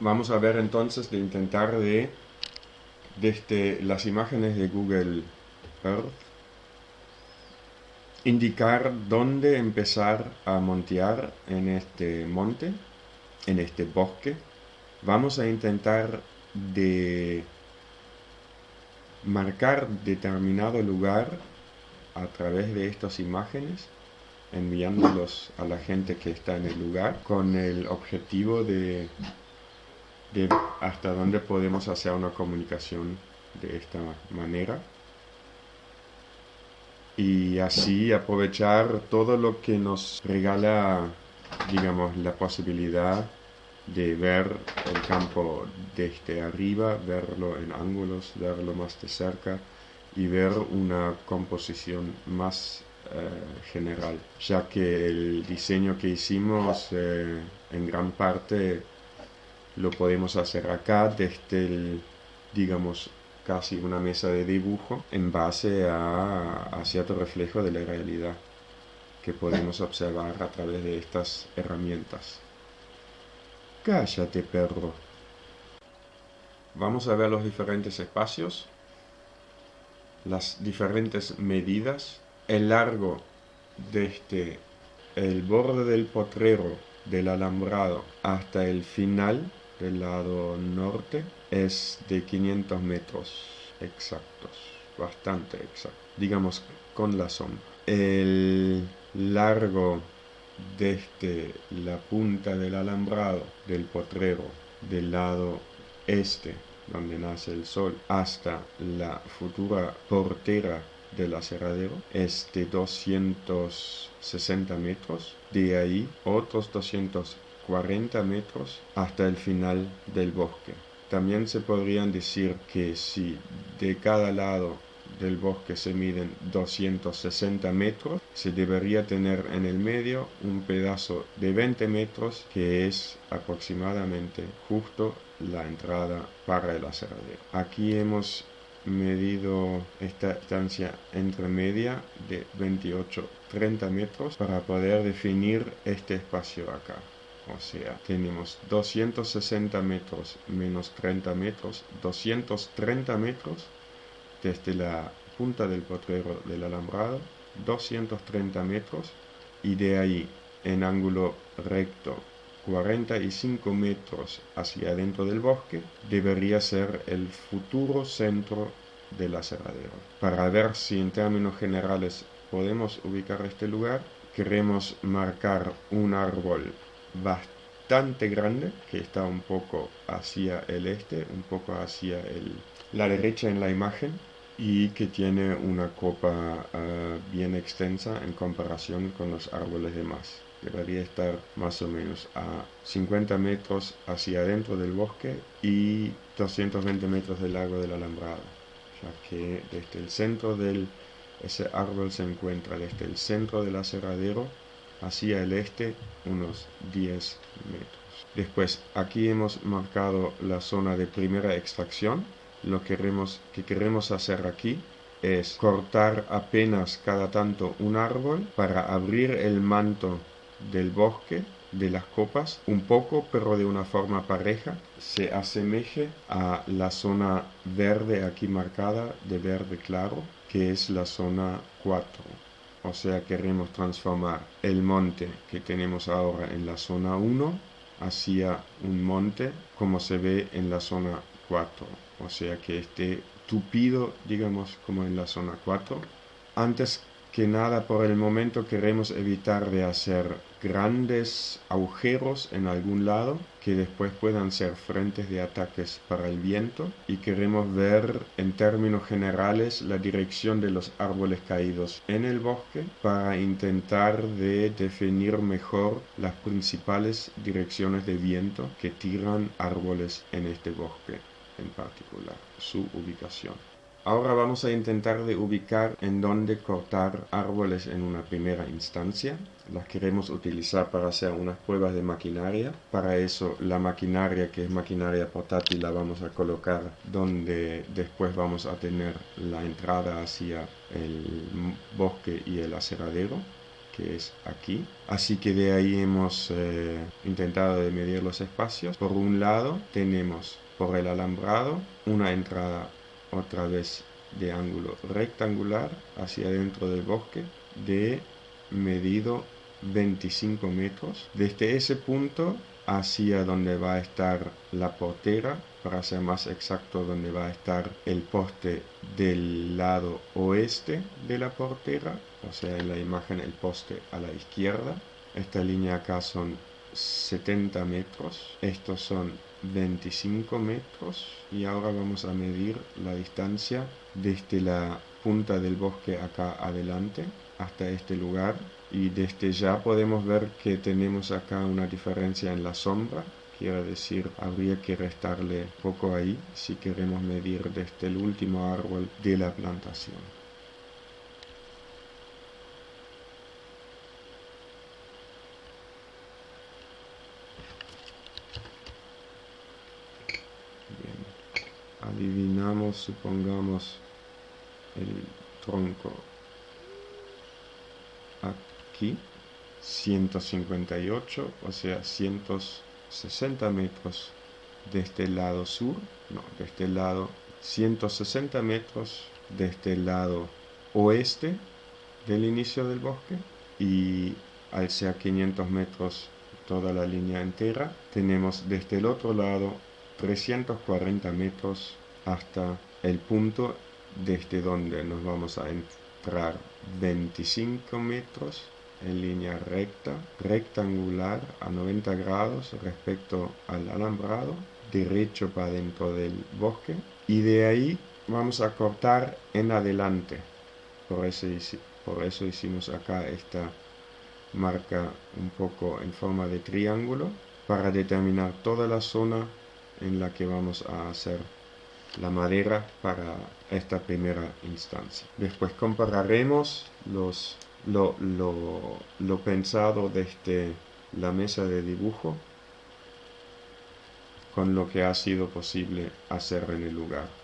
Vamos a ver entonces de intentar de desde las imágenes de Google Earth indicar dónde empezar a montear en este monte, en este bosque. Vamos a intentar de marcar determinado lugar a través de estas imágenes enviándolos a la gente que está en el lugar con el objetivo de, de hasta dónde podemos hacer una comunicación de esta manera. Y así aprovechar todo lo que nos regala digamos la posibilidad de ver el campo desde arriba, verlo en ángulos, verlo más de cerca y ver una composición más eh, general, ya que el diseño que hicimos eh, en gran parte lo podemos hacer acá desde el, digamos, casi una mesa de dibujo en base a, a cierto reflejo de la realidad que podemos observar a través de estas herramientas. Cállate, perro. Vamos a ver los diferentes espacios, las diferentes medidas el largo desde el borde del potrero del alambrado hasta el final del lado norte es de 500 metros exactos, bastante exacto, digamos con la sombra. El largo desde la punta del alambrado del potrero del lado este donde nace el sol hasta la futura portera del aserradero es de 260 metros, de ahí otros 240 metros hasta el final del bosque. También se podrían decir que si de cada lado del bosque se miden 260 metros, se debería tener en el medio un pedazo de 20 metros que es aproximadamente justo la entrada para el aserradero. Aquí hemos medido esta distancia entre media de 28-30 metros para poder definir este espacio acá. O sea, tenemos 260 metros menos 30 metros, 230 metros desde la punta del potrero del alambrado, 230 metros y de ahí en ángulo recto 45 metros hacia adentro del bosque debería ser el futuro centro del aserradero. Para ver si en términos generales podemos ubicar este lugar, queremos marcar un árbol bastante grande que está un poco hacia el este, un poco hacia el, la derecha en la imagen y que tiene una copa ah, bien extensa en comparación con los árboles demás debería estar más o menos a 50 metros hacia adentro del bosque y 220 metros del lago del alambrado, ya que desde el centro del ese árbol se encuentra desde el centro del aserradero hacia el este unos 10 metros. Después aquí hemos marcado la zona de primera extracción. Lo queremos, que queremos hacer aquí es cortar apenas cada tanto un árbol para abrir el manto del bosque de las copas un poco pero de una forma pareja se asemeje a la zona verde aquí marcada de verde claro que es la zona 4 o sea queremos transformar el monte que tenemos ahora en la zona 1 hacia un monte como se ve en la zona 4 o sea que esté tupido digamos como en la zona 4 antes que nada por el momento queremos evitar de hacer grandes agujeros en algún lado que después puedan ser frentes de ataques para el viento y queremos ver en términos generales la dirección de los árboles caídos en el bosque para intentar de definir mejor las principales direcciones de viento que tiran árboles en este bosque en particular, su ubicación. Ahora vamos a intentar de ubicar en dónde cortar árboles en una primera instancia. Las queremos utilizar para hacer unas pruebas de maquinaria. Para eso la maquinaria que es maquinaria portátil la vamos a colocar donde después vamos a tener la entrada hacia el bosque y el aseradero que es aquí. Así que de ahí hemos eh, intentado de medir los espacios. Por un lado tenemos por el alambrado una entrada otra vez de ángulo rectangular hacia dentro del bosque de medido 25 metros. Desde ese punto hacia donde va a estar la portera, para ser más exacto, donde va a estar el poste del lado oeste de la portera, o sea, en la imagen el poste a la izquierda. Esta línea acá son 70 metros, estos son 25 metros y ahora vamos a medir la distancia desde la punta del bosque acá adelante hasta este lugar. Y desde ya podemos ver que tenemos acá una diferencia en la sombra. Quiere decir habría que restarle poco ahí si queremos medir desde el último árbol de la plantación adivinamos supongamos el tronco. Aquí 158 o sea 160 metros de este lado sur no de este lado 160 metros de este lado oeste del inicio del bosque y al ser 500 metros toda la línea entera tenemos desde el otro lado 340 metros hasta el punto desde donde nos vamos a entrar 25 metros en línea recta, rectangular a 90 grados respecto al alambrado, derecho para dentro del bosque y de ahí vamos a cortar en adelante. Por eso, por eso hicimos acá esta marca un poco en forma de triángulo para determinar toda la zona en la que vamos a hacer la madera para esta primera instancia. Después compararemos los, lo, lo, pensado desde la mesa de dibujo con lo que ha sido posible hacer en el lugar.